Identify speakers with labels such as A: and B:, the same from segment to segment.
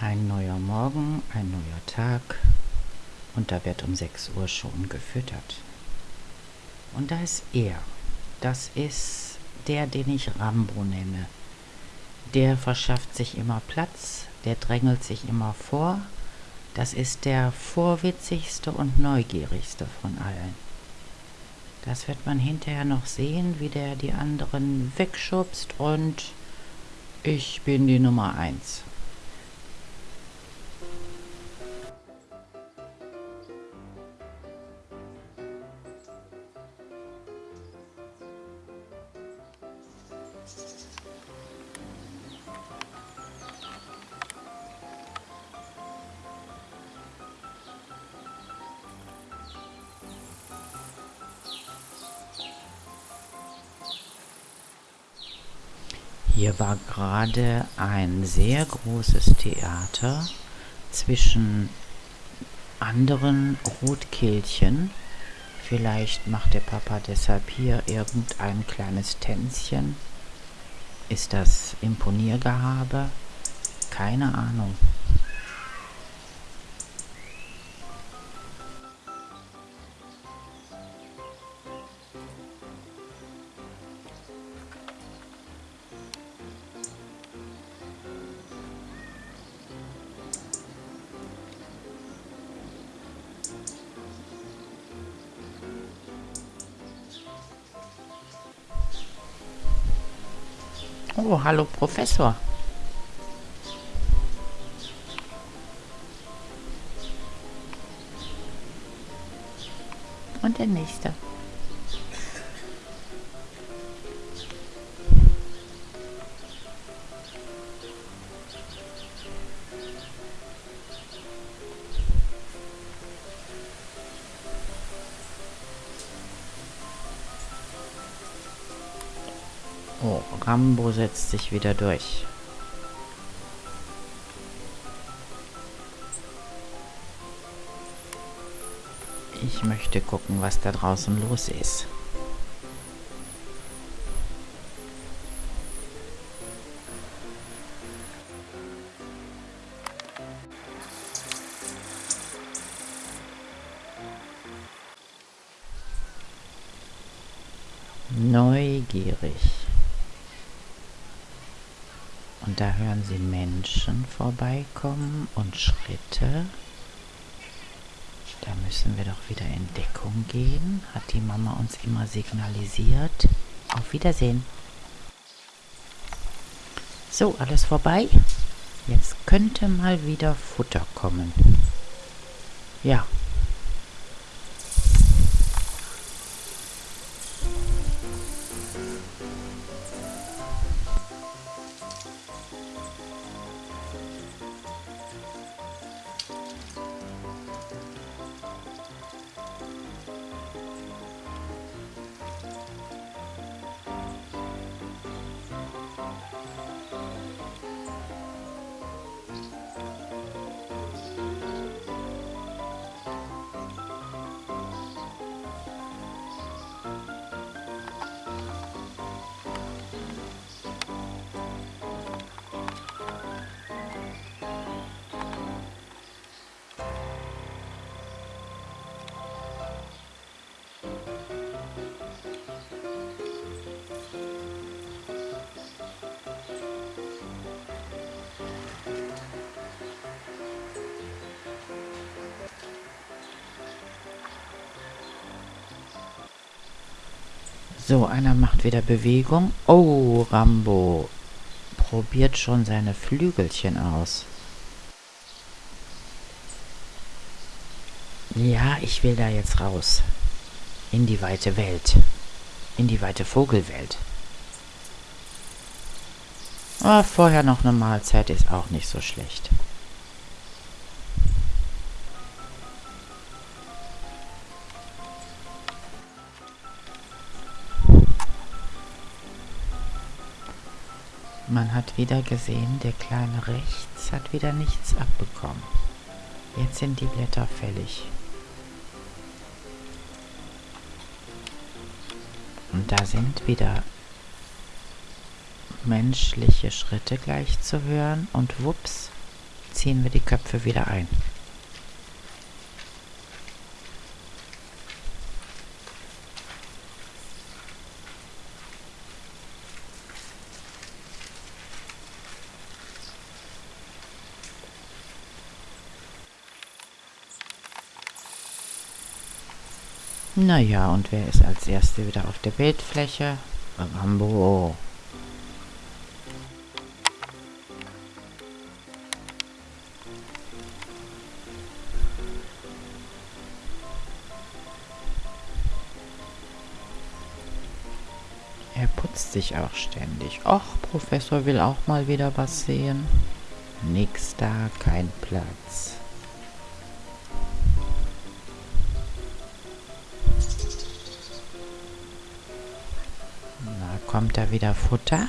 A: Ein neuer Morgen, ein neuer Tag und da wird um 6 Uhr schon gefüttert. Und da ist er. Das ist der, den ich Rambo nenne. Der verschafft sich immer Platz, der drängelt sich immer vor. Das ist der vorwitzigste und neugierigste von allen. Das wird man hinterher noch sehen, wie der die anderen wegschubst und ich bin die Nummer eins. Hier war gerade ein sehr großes Theater zwischen anderen Rotkehlchen. Vielleicht macht der Papa deshalb hier irgendein kleines Tänzchen. Ist das Imponiergehabe? Keine Ahnung. Oh, hallo Professor. Und der nächste. Oh, Rambo setzt sich wieder durch. Ich möchte gucken, was da draußen los ist. Neugierig. Da hören Sie Menschen vorbeikommen und Schritte. Da müssen wir doch wieder in Deckung gehen. Hat die Mama uns immer signalisiert. Auf Wiedersehen. So, alles vorbei. Jetzt könnte mal wieder Futter kommen. Ja, So, einer macht wieder Bewegung. Oh, Rambo probiert schon seine Flügelchen aus. Ja, ich will da jetzt raus. In die weite Welt. In die weite Vogelwelt. Aber vorher noch eine Mahlzeit ist auch nicht so schlecht. Man hat wieder gesehen, der Kleine rechts hat wieder nichts abbekommen. Jetzt sind die Blätter fällig. Und da sind wieder menschliche Schritte gleich zu hören und wups, ziehen wir die Köpfe wieder ein. Naja, und wer ist als Erste wieder auf der Bildfläche? Rambo. Er putzt sich auch ständig. Och, Professor will auch mal wieder was sehen. Nix da, kein Platz. Kommt da wieder Futter?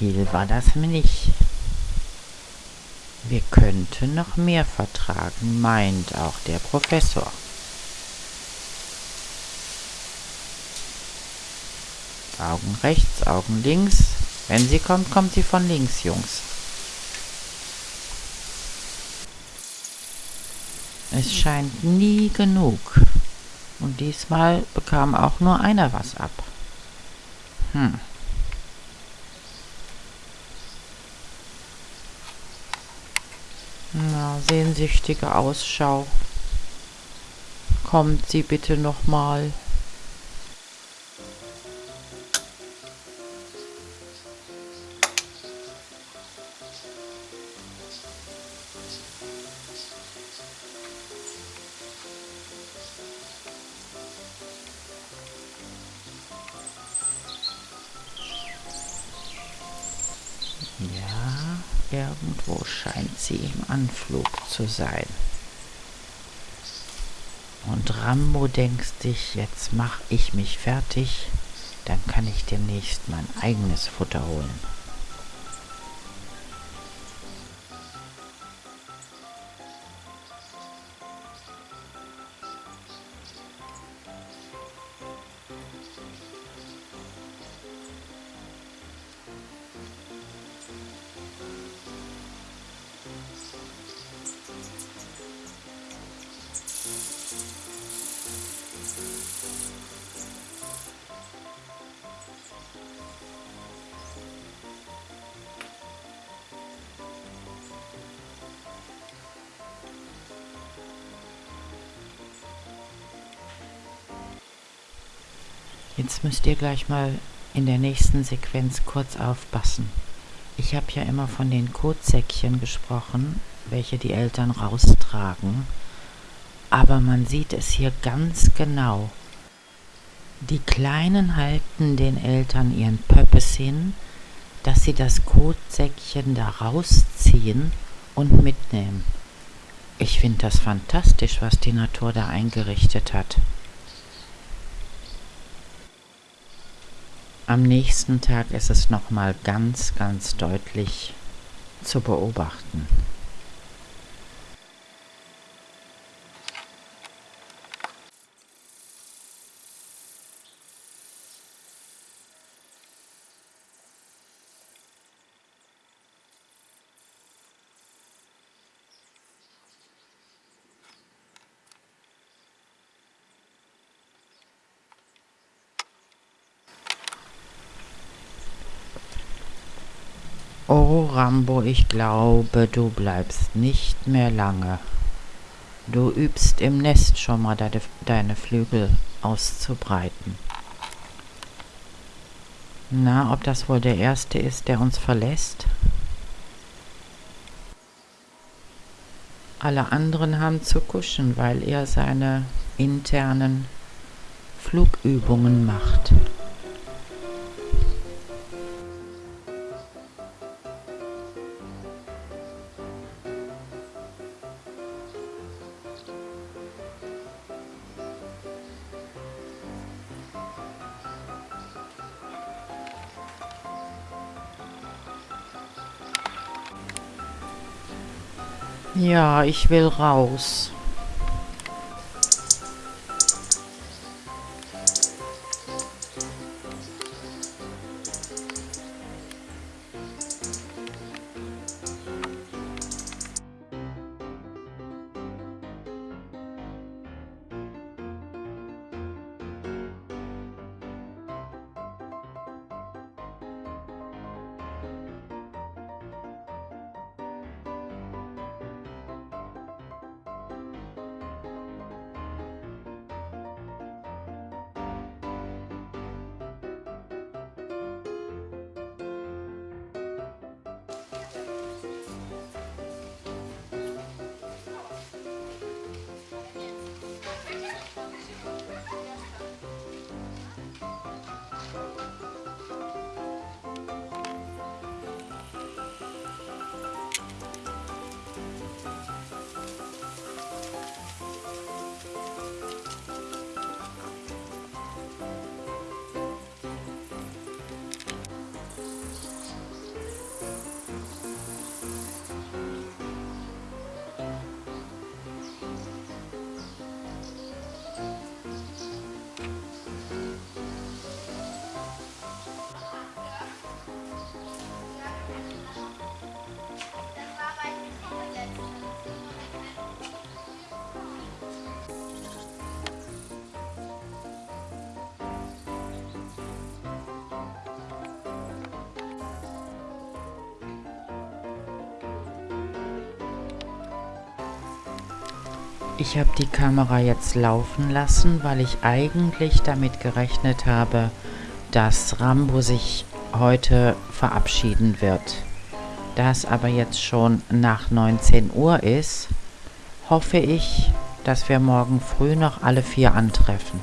A: Viel war das nicht. Wir könnten noch mehr vertragen, meint auch der Professor. Augen rechts, Augen links. Wenn sie kommt, kommt sie von links, Jungs. Es scheint nie genug. Und diesmal bekam auch nur einer was ab. Hm. Na, sehnsüchtige Ausschau. Kommt sie bitte noch mal. Ja, irgendwo scheint sie im Anflug zu sein. Und Rambo denkt sich, jetzt mach ich mich fertig, dann kann ich demnächst mein eigenes Futter holen. Jetzt müsst ihr gleich mal in der nächsten Sequenz kurz aufpassen. Ich habe ja immer von den Kotsäckchen gesprochen, welche die Eltern raustragen. Aber man sieht es hier ganz genau. Die Kleinen halten den Eltern ihren Pöppes hin, dass sie das Kotsäckchen da rausziehen und mitnehmen. Ich finde das fantastisch, was die Natur da eingerichtet hat. Am nächsten Tag ist es nochmal ganz, ganz deutlich zu beobachten. Oh Rambo, ich glaube, du bleibst nicht mehr lange. Du übst im Nest schon mal deine, deine Flügel auszubreiten. Na, ob das wohl der Erste ist, der uns verlässt? Alle anderen haben zu kuschen, weil er seine internen Flugübungen macht. Ja, ich will raus. Ich habe die Kamera jetzt laufen lassen, weil ich eigentlich damit gerechnet habe, dass Rambo sich heute verabschieden wird. Da es aber jetzt schon nach 19 Uhr ist, hoffe ich, dass wir morgen früh noch alle vier antreffen.